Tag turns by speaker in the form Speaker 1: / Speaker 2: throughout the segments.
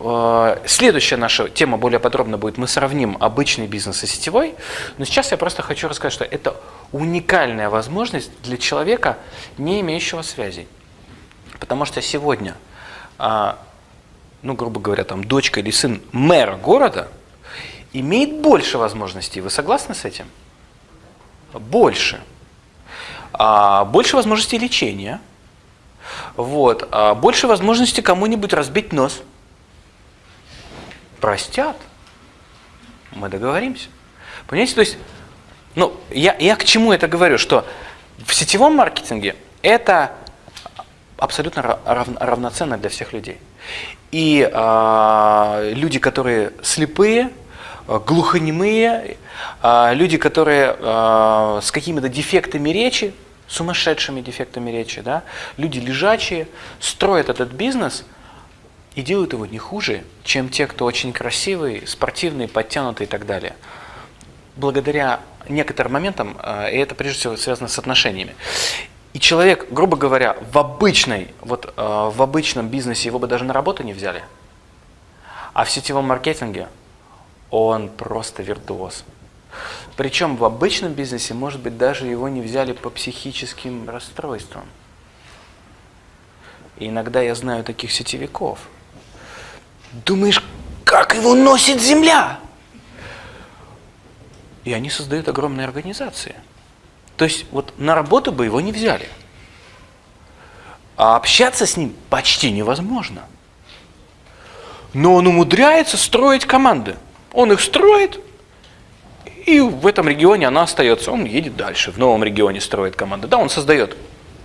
Speaker 1: э, следующая наша тема более подробно будет, мы сравним обычный бизнес и сетевой, но сейчас я просто хочу рассказать, что это уникальная возможность для человека, не имеющего связей. Потому что сегодня, а, ну, грубо говоря, там дочка или сын мэра города имеет больше возможностей. Вы согласны с этим? Больше. А, больше возможностей лечения. Вот. А, больше возможностей кому-нибудь разбить нос. Простят. Мы договоримся. Понимаете, то есть, ну, я, я к чему это говорю, что в сетевом маркетинге это абсолютно рав, равноценно для всех людей. И э, люди, которые слепые, глухонемые, э, люди, которые э, с какими-то дефектами речи, сумасшедшими дефектами речи, да, люди лежачие, строят этот бизнес и делают его не хуже, чем те, кто очень красивый, спортивный, подтянутый и так далее. Благодаря некоторым моментам, и это прежде всего связано с отношениями. И человек, грубо говоря, в обычной, вот э, в обычном бизнесе его бы даже на работу не взяли. А в сетевом маркетинге он просто виртуоз. Причем в обычном бизнесе, может быть, даже его не взяли по психическим расстройствам. И иногда я знаю таких сетевиков. Думаешь, как его носит земля? И они создают огромные организации. То есть вот на работу бы его не взяли. А общаться с ним почти невозможно. Но он умудряется строить команды. Он их строит, и в этом регионе она остается. Он едет дальше, в новом регионе строит команды. Да, он создает,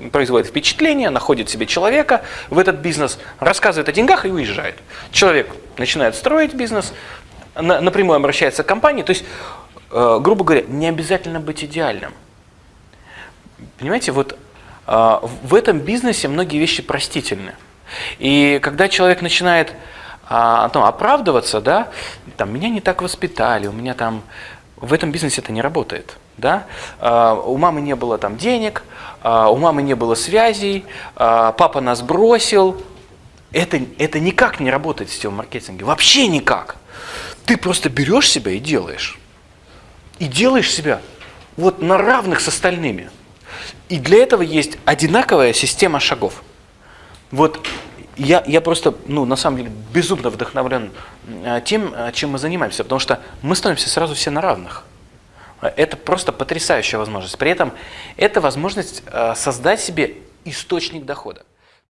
Speaker 1: производит впечатление, находит себе человека в этот бизнес, рассказывает о деньгах и уезжает. Человек начинает строить бизнес, напрямую обращается к компании. То есть, э, грубо говоря, не обязательно быть идеальным. Понимаете, вот э, в этом бизнесе многие вещи простительны. И когда человек начинает э, ну, оправдываться, да, там, меня не так воспитали, у меня там, в этом бизнесе это не работает. Да? Э, у мамы не было там денег, э, у мамы не было связей, э, папа нас бросил. Это, это никак не работает в сетевом маркетинге, вообще никак. Ты просто берешь себя и делаешь. И делаешь себя вот на равных с остальными. И для этого есть одинаковая система шагов. Вот я, я просто, ну, на самом деле, безумно вдохновлен тем, чем мы занимаемся, потому что мы становимся сразу все на равных. Это просто потрясающая возможность. При этом это возможность э, создать себе источник дохода.